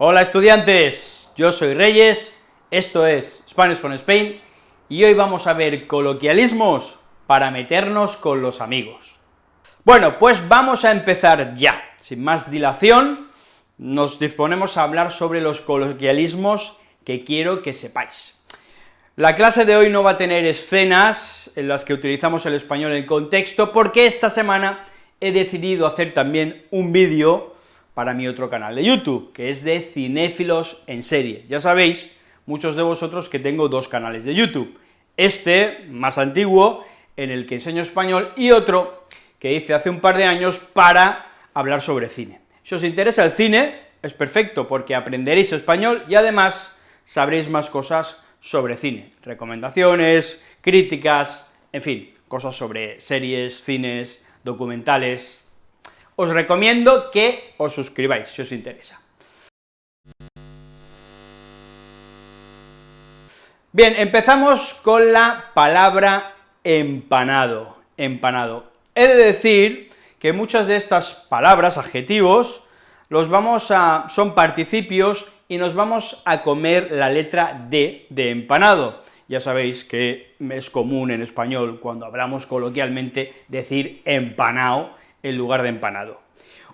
Hola estudiantes, yo soy Reyes, esto es Spanish from Spain, y hoy vamos a ver coloquialismos para meternos con los amigos. Bueno, pues vamos a empezar ya, sin más dilación, nos disponemos a hablar sobre los coloquialismos que quiero que sepáis. La clase de hoy no va a tener escenas en las que utilizamos el español en contexto, porque esta semana he decidido hacer también un vídeo para mi otro canal de YouTube, que es de cinéfilos en serie. Ya sabéis, muchos de vosotros, que tengo dos canales de YouTube, este, más antiguo, en el que enseño español, y otro que hice hace un par de años para hablar sobre cine. Si os interesa el cine, es perfecto, porque aprenderéis español y además sabréis más cosas sobre cine, recomendaciones, críticas, en fin, cosas sobre series, cines, documentales, os recomiendo que os suscribáis si os interesa. Bien, empezamos con la palabra empanado, empanado. He de decir que muchas de estas palabras, adjetivos, los vamos a, son participios y nos vamos a comer la letra D de empanado. Ya sabéis que es común en español, cuando hablamos coloquialmente, decir empanado en lugar de empanado.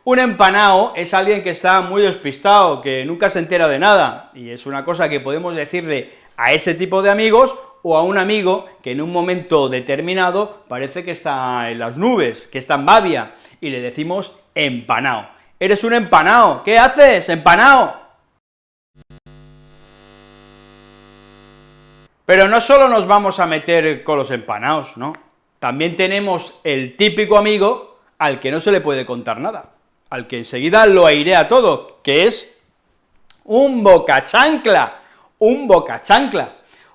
Un empanado es alguien que está muy despistado, que nunca se entera de nada, y es una cosa que podemos decirle a ese tipo de amigos o a un amigo que en un momento determinado parece que está en las nubes, que está en babia, y le decimos empanado. ¡Eres un empanado! ¿Qué haces, empanado? Pero no solo nos vamos a meter con los empanados, ¿no? También tenemos el típico amigo al que no se le puede contar nada, al que enseguida lo airea todo, que es un bocachancla, un bocachancla.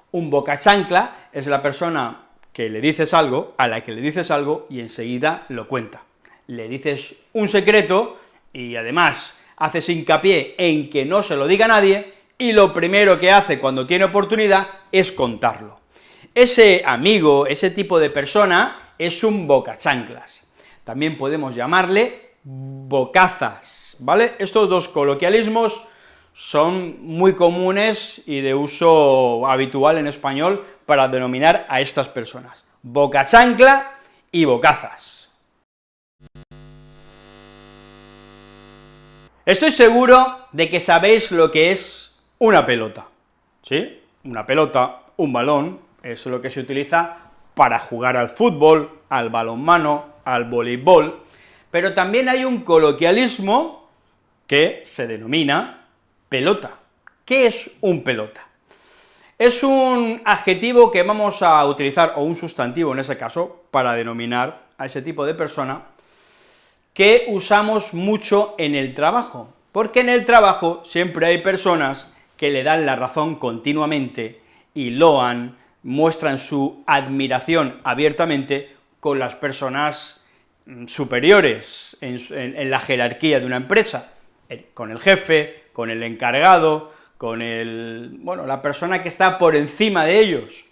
Un bocachancla es la persona que le dices algo, a la que le dices algo y enseguida lo cuenta. Le dices un secreto y además haces hincapié en que no se lo diga a nadie, y lo primero que hace cuando tiene oportunidad es contarlo. Ese amigo, ese tipo de persona, es un bocachanclas. También podemos llamarle bocazas, ¿vale? Estos dos coloquialismos son muy comunes y de uso habitual en español para denominar a estas personas, bocachancla y bocazas. Estoy seguro de que sabéis lo que es una pelota, ¿sí? Una pelota, un balón, es lo que se utiliza para jugar al fútbol, al balonmano, al voleibol, pero también hay un coloquialismo que se denomina pelota. ¿Qué es un pelota? Es un adjetivo que vamos a utilizar, o un sustantivo en ese caso, para denominar a ese tipo de persona, que usamos mucho en el trabajo, porque en el trabajo siempre hay personas que le dan la razón continuamente y loan, muestran su admiración abiertamente con las personas superiores en, la jerarquía de una empresa, con el jefe, con el encargado, con el, bueno, la persona que está por encima de ellos.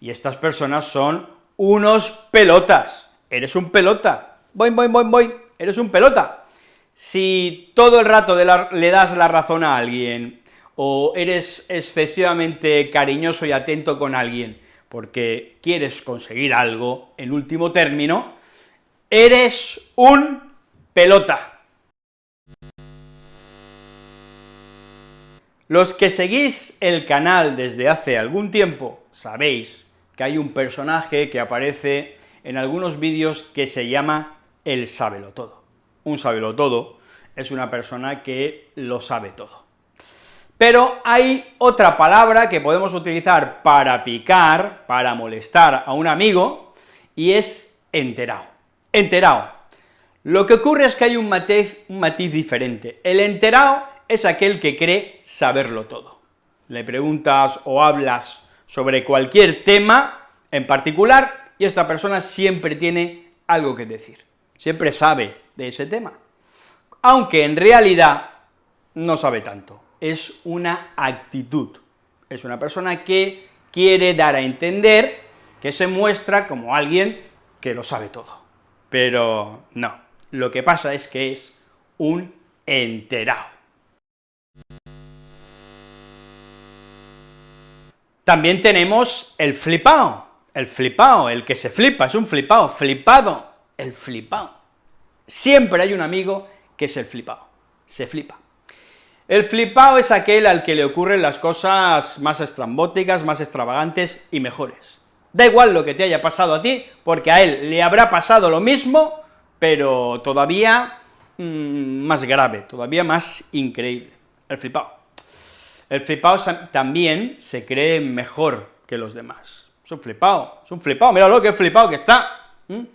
Y estas personas son unos pelotas. Eres un pelota. Voy, voy, voy, voy. Eres un pelota. Si todo el rato le das la razón a alguien, o eres excesivamente cariñoso y atento con alguien porque quieres conseguir algo, en último término, eres un pelota. Los que seguís el canal desde hace algún tiempo sabéis que hay un personaje que aparece en algunos vídeos que se llama el todo. Un todo es una persona que lo sabe todo. Pero hay otra palabra que podemos utilizar para picar, para molestar a un amigo, y es enterado. Enterado. Lo que ocurre es que hay un matiz, un matiz diferente. El enterado es aquel que cree saberlo todo. Le preguntas o hablas sobre cualquier tema en particular, y esta persona siempre tiene algo que decir, siempre sabe de ese tema, aunque en realidad no sabe tanto es una actitud, es una persona que quiere dar a entender que se muestra como alguien que lo sabe todo, pero no. Lo que pasa es que es un enterado. También tenemos el flipao, el flipao, el que se flipa, es un flipao, flipado, el flipao. Siempre hay un amigo que es el flipao, se flipa. El flipao es aquel al que le ocurren las cosas más estrambóticas, más extravagantes y mejores. Da igual lo que te haya pasado a ti, porque a él le habrá pasado lo mismo, pero todavía mmm, más grave, todavía más increíble, el flipao. El flipao también se cree mejor que los demás. Es un flipao, es un flipao, míralo que flipao que está.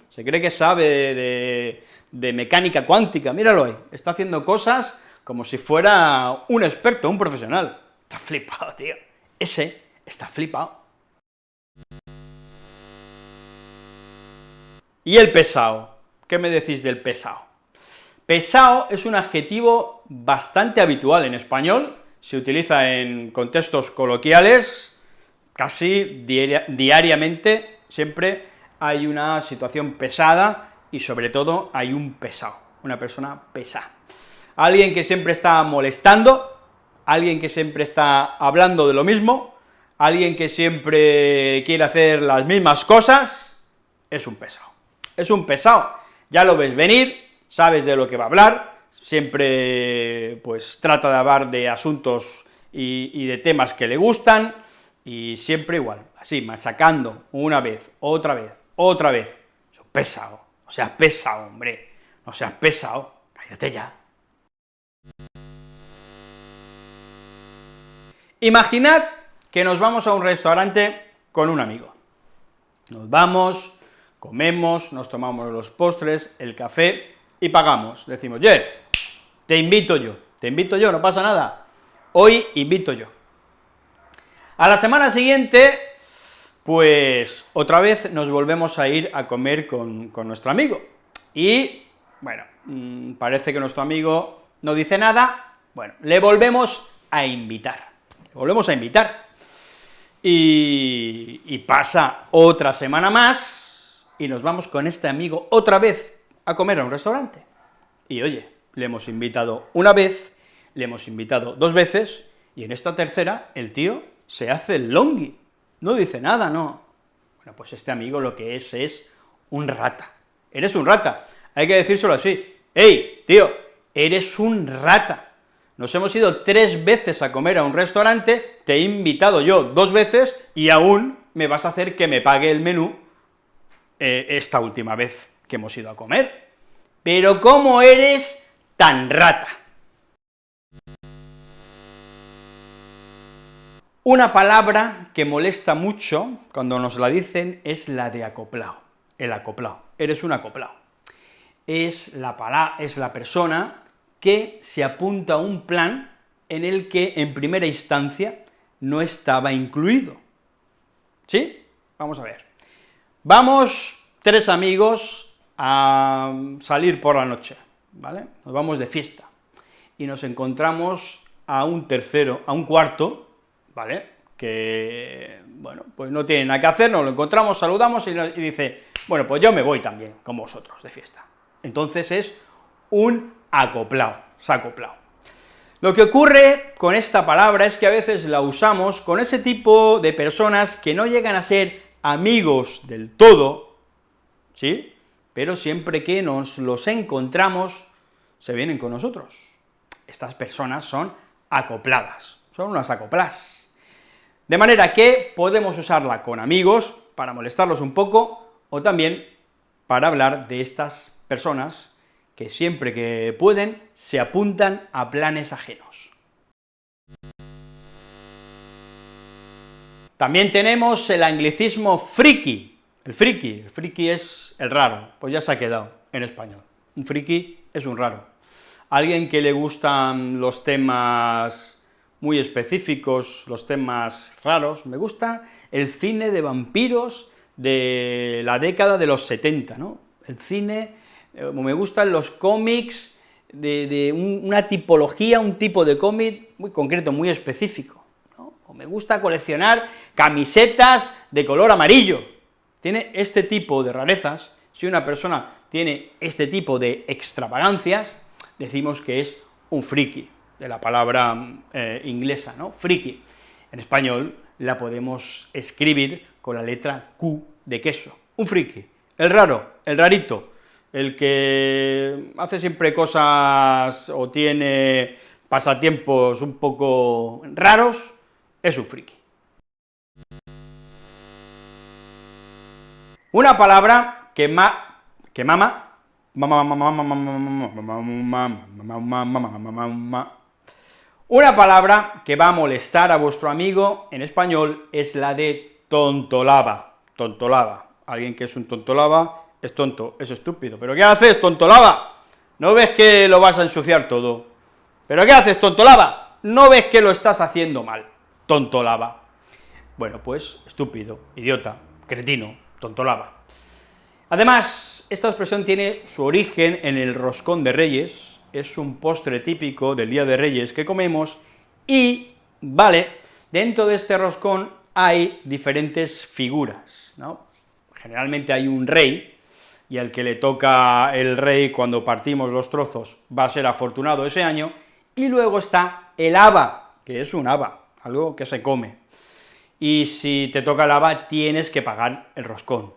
Se cree que sabe de, de mecánica cuántica, míralo ahí, está haciendo cosas como si fuera un experto, un profesional. Está flipado, tío. Ese está flipado. Y el pesado. ¿Qué me decís del pesado? Pesado es un adjetivo bastante habitual en español, se utiliza en contextos coloquiales, casi diariamente, siempre hay una situación pesada y sobre todo hay un pesado, una persona pesada alguien que siempre está molestando, alguien que siempre está hablando de lo mismo, alguien que siempre quiere hacer las mismas cosas, es un pesado. Es un pesado, ya lo ves venir, sabes de lo que va a hablar, siempre pues trata de hablar de asuntos y, de temas que le gustan, y siempre igual, así, machacando una vez, otra vez, otra vez, pesado, no seas pesado, hombre, no seas pesado, cállate ya. Imaginad que nos vamos a un restaurante con un amigo. Nos vamos, comemos, nos tomamos los postres, el café y pagamos. Decimos, ye, te invito yo, te invito yo, no pasa nada. Hoy invito yo. A la semana siguiente, pues otra vez nos volvemos a ir a comer con, con nuestro amigo. Y, bueno, mm, parece que nuestro amigo no dice nada, bueno, le volvemos a invitar volvemos a invitar. Y, pasa otra semana más, y nos vamos con este amigo otra vez a comer a un restaurante. Y oye, le hemos invitado una vez, le hemos invitado dos veces, y en esta tercera el tío se hace el longi, no dice nada, no. Bueno, pues este amigo lo que es es un rata. Eres un rata, hay que decírselo así. ¡Ey, tío, eres un rata! Nos hemos ido tres veces a comer a un restaurante, te he invitado yo dos veces y aún me vas a hacer que me pague el menú eh, esta última vez que hemos ido a comer. Pero ¿cómo eres tan rata? Una palabra que molesta mucho cuando nos la dicen es la de acoplado, el acoplado, eres un acoplado. Es la, es la persona que se apunta a un plan en el que en primera instancia no estaba incluido. ¿Sí? Vamos a ver. Vamos tres amigos a salir por la noche, ¿vale? Nos vamos de fiesta, y nos encontramos a un tercero, a un cuarto, ¿vale?, que, bueno, pues no tiene nada que hacer, nos lo encontramos, saludamos y, dice, bueno, pues yo me voy también con vosotros de fiesta. Entonces es un acoplado, acoplado. Lo que ocurre con esta palabra es que a veces la usamos con ese tipo de personas que no llegan a ser amigos del todo, ¿sí?, pero siempre que nos los encontramos, se vienen con nosotros. Estas personas son acopladas, son unas acoplas. De manera que podemos usarla con amigos para molestarlos un poco, o también para hablar de estas personas que siempre que pueden se apuntan a planes ajenos. También tenemos el anglicismo friki, el friki, el friki es el raro, pues ya se ha quedado en español. Un friki es un raro. Alguien que le gustan los temas muy específicos, los temas raros, me gusta el cine de vampiros de la década de los 70, ¿no? El cine eh, me gustan los cómics de, una tipología, un tipo de cómic muy concreto, muy específico, me gusta coleccionar camisetas de color amarillo, tiene este tipo de rarezas, si una persona tiene este tipo de extravagancias, decimos que es un friki, de la palabra eh, inglesa, ¿no?, friki. En español la podemos escribir con la letra Q de queso. Un friki, el raro, el rarito, el que hace siempre cosas o tiene pasatiempos un poco raros, es un friki. Una palabra que, ma, que mama, una palabra que va a molestar a vuestro amigo en español es la de tontolaba, tontolaba. Alguien que es un tontolaba es tonto, es estúpido. ¿Pero qué haces, tontolaba? ¿No ves que lo vas a ensuciar todo? ¿Pero qué haces, tontolaba? ¿No ves que lo estás haciendo mal? Tontolaba. Bueno, pues estúpido, idiota, cretino, tontolaba. Además, esta expresión tiene su origen en el roscón de reyes, es un postre típico del Día de Reyes que comemos, y, vale, dentro de este roscón hay diferentes figuras, ¿no? Generalmente hay un rey, y al que le toca el rey cuando partimos los trozos va a ser afortunado ese año, y luego está el haba, que es un haba, algo que se come, y si te toca el haba tienes que pagar el roscón.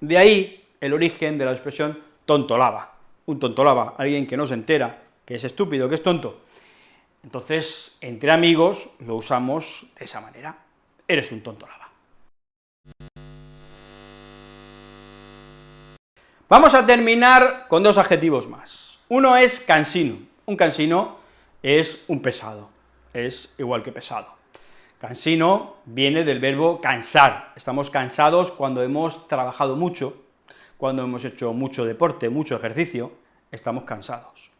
De ahí el origen de la expresión tontolaba un tontolaba, alguien que no se entera, que es estúpido, que es tonto. Entonces, entre amigos lo usamos de esa manera, eres un tontolaba. Vamos a terminar con dos adjetivos más. Uno es cansino. Un cansino es un pesado, es igual que pesado. Cansino viene del verbo cansar. Estamos cansados cuando hemos trabajado mucho, cuando hemos hecho mucho deporte, mucho ejercicio, estamos cansados.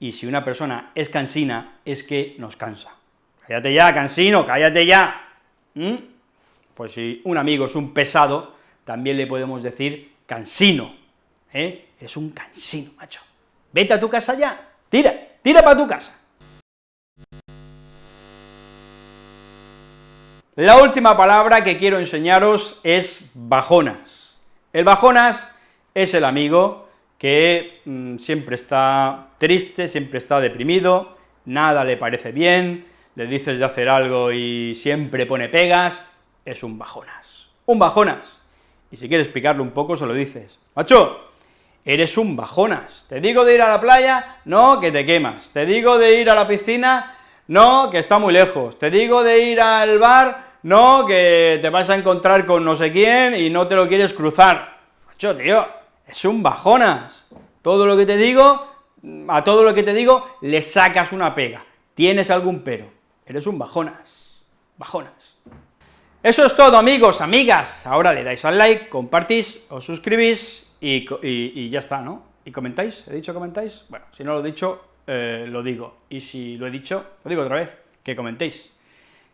Y si una persona es cansina, es que nos cansa. Cállate ya, cansino, cállate ya. ¿Mm? Pues si un amigo es un pesado, también le podemos decir cansino, ¿eh? Es un cansino, macho. Vete a tu casa ya, tira, tira para tu casa. La última palabra que quiero enseñaros es bajonas. El bajonas es el amigo que mm, siempre está triste, siempre está deprimido, nada le parece bien, le dices de hacer algo y siempre pone pegas, es un bajonas. Un bajonas. Y si quieres explicarlo un poco, se lo dices. Macho, eres un bajonas. Te digo de ir a la playa, no, que te quemas. Te digo de ir a la piscina, no, que está muy lejos. Te digo de ir al bar, no, que te vas a encontrar con no sé quién y no te lo quieres cruzar. Macho, tío, es un bajonas. Todo lo que te digo, a todo lo que te digo, le sacas una pega. Tienes algún pero. Eres un bajonas. Bajonas. Eso es todo, amigos, amigas. Ahora le dais al like, compartís, os suscribís y, ya está, ¿no? ¿Y comentáis? ¿He dicho comentáis? Bueno, si no lo he dicho, eh, lo digo. Y si lo he dicho, lo digo otra vez, que comentéis.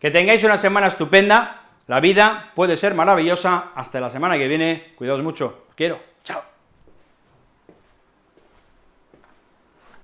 Que tengáis una semana estupenda, la vida puede ser maravillosa, hasta la semana que viene, cuidaos mucho, os quiero, chao.